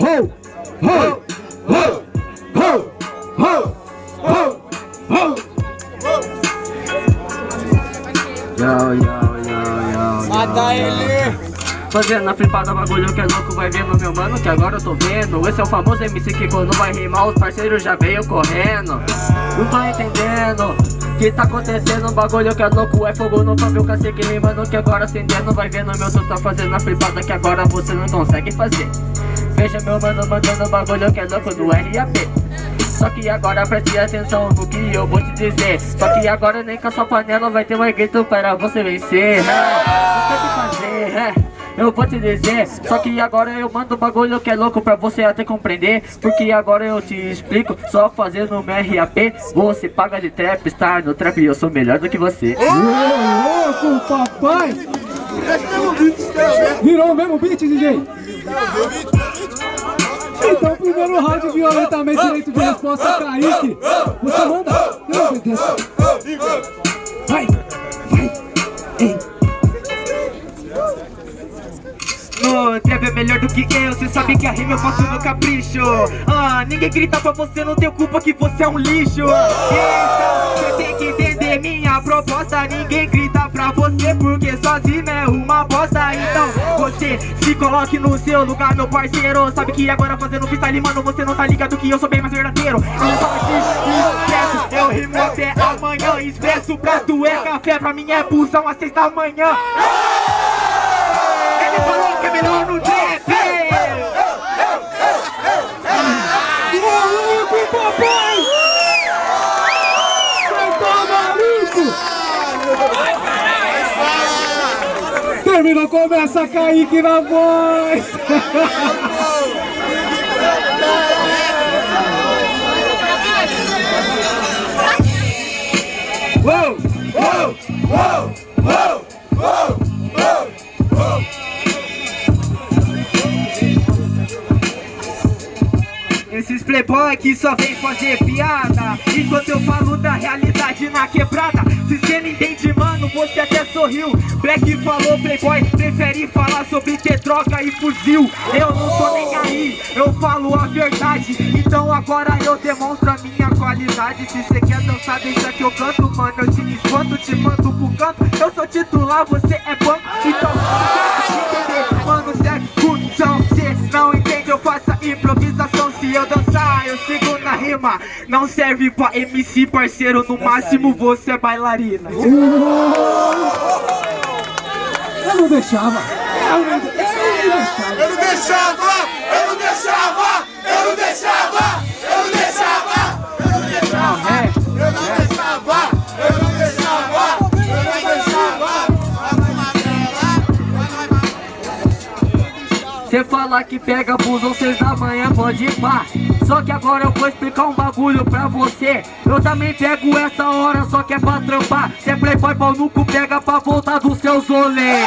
ho, ho, ho, ho, ho, ho, ho. Yo, yo, yo, yo, Mata ele! Fazendo a flipada, bagulho que é louco, vai vendo meu mano que agora eu tô vendo. Esse é o famoso MC que quando vai rimar os parceiros já veio correndo. Não tá entendendo que tá acontecendo, bagulho que é louco É fogo no pavio, cacique rimando que agora acendendo Vai vendo meu tu tá fazendo a flipada que agora você não consegue fazer Veja meu mano mandando bagulho que é louco do RAP só que agora preste atenção no que eu vou te dizer. Só que agora nem com a sua panela vai ter mais grito para você vencer. É, que fazer, eu vou te dizer. Só que agora eu mando um bagulho que é louco pra você até compreender. Porque agora eu te explico Só fazendo um RAP Você paga de trap, estar no trap eu sou melhor do que você. Ô, louco, papai! Virou o mesmo beat, DJ? Então, primeiro round violentamente direito de resposta, Kaique. Você manda. Eu obedeço. Vai, vai, ei. Trap é melhor do que eu, cê sabe que a rima eu faço no capricho Ah, ninguém grita pra você, não tem culpa que você é um lixo Então, cê tem que entender proposta Ninguém grita pra você porque sozinho é uma bosta. Então, você se coloque no seu lugar, meu parceiro. Sabe que agora fazendo freestyle, mano, você não tá ligado que eu sou bem mais verdadeiro. Eu não falo aqui, expresso, eu rimo até amanhã. Expresso pra tu é café, pra mim é busão às seis da manhã. Ele falou que é melhor no trap Maluco, papai! Você tá maluco? Terminou, começa a Kaique na voz! Esses playboy que só vem fazer piada. Enquanto eu falo da realidade na quebrada Se cê não entende, mano, você até sorriu. Black falou, playboy, prefere falar sobre ter droga e fuzil. Eu não tô nem aí, eu falo a verdade. Então agora eu demonstro a minha qualidade. Se cê quer dançar, deixa que eu canto, mano Eu te espanto, te mando pro canto. Eu sou titular, você é banco. Então, rima Não serve pra MC, parceiro No máximo você é bailarina Eu não deixava. Eu não, eu não deixava. Eu não deixava! Cê fala que pega busão seis da manhã, pode ir pá Só que agora eu vou explicar um bagulho pra você. Eu também pego essa hora, só que é pra trampar. Cê é playboy, pau no cu, pega pra voltar dos seus rolês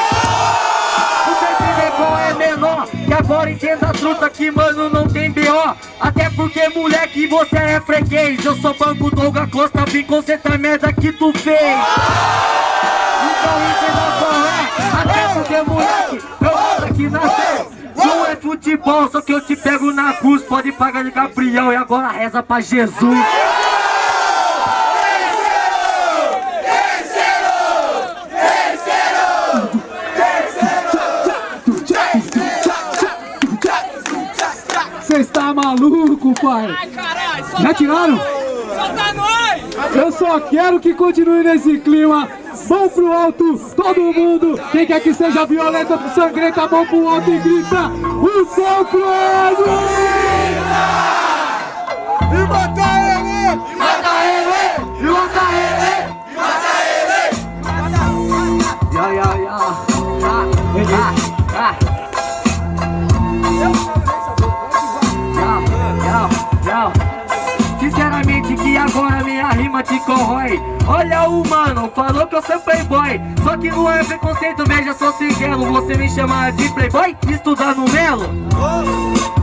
Você entender qual é menor. Que agora entenda a truta que mano não tem B.O. Até porque moleque você é freguês. Eu sou banco Douglas Costa, vim consertar merda que tu fez. Então entenda qual é. Até porque moleque, eu mando aqui na fé não é futebol, só que eu te pego na cruz Pode pagar de Gabriel e agora reza pra Jesus Você está maluco, pai? Ai, caralho! Já tiraram? Solta nós! Eu só quero que continue nesse clima. Mão pro alto, todo mundo. Quem quer que seja violenta, sangrenta, mão pro alto e grita: O seu Clóvis! Rima te corrói. Olha o mano, falou que eu sou playboy. Só que não é preconceito, veja, sou singelo Você me chama de playboy, estudar no Melo.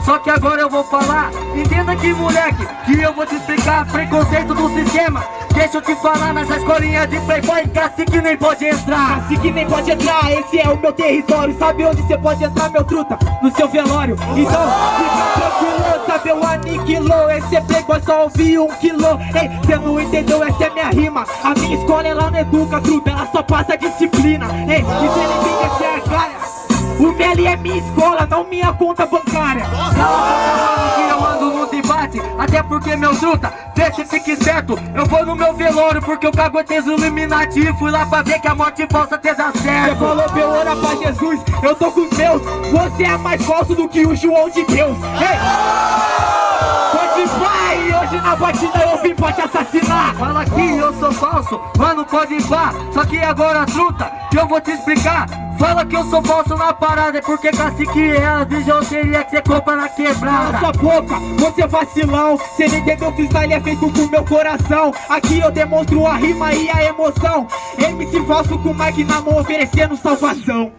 Só que agora eu vou falar Entenda que moleque, que eu vou te explicar Preconceito do sistema Deixa eu te falar nessa escolinha de playboy Cacique nem pode entrar. Cacique nem pode entrar, esse é o meu território. Sabe onde você pode entrar, meu truta? No seu velório. Então, fica recebeu, aniquilou Esse playboy só ouviu um quilô Ei, cê não entendeu, essa é minha rima. A minha escola ela não educa, truta, ela só passa disciplina. Ei, e entende, essa é a cara. O Meli é minha escola, não minha conta bancária. Cala que eu porque meu truta, deixa fique esperto Eu vou no meu velório porque eu caguetei Illuminati. E fui lá pra ver que a morte falsa te dá Você certo falou meu ora pra Jesus, eu tô com os meus Você é mais falso do que o João de Deus. Ei! Pode vai, hoje na batida eu vim pra te assassinar. Fala que eu sou falso, mano pode ir pá Só que agora truta, que eu vou te explicar Fala que eu sou falso na parada É porque cacique é a bijuteria que você compra na quebrada. Cala sua boca, você é vacilão. Cê não entendeu que o style é feito com meu coração. Aqui eu demonstro a rima e a emoção. MC falso com o mic na mão oferecendo salvação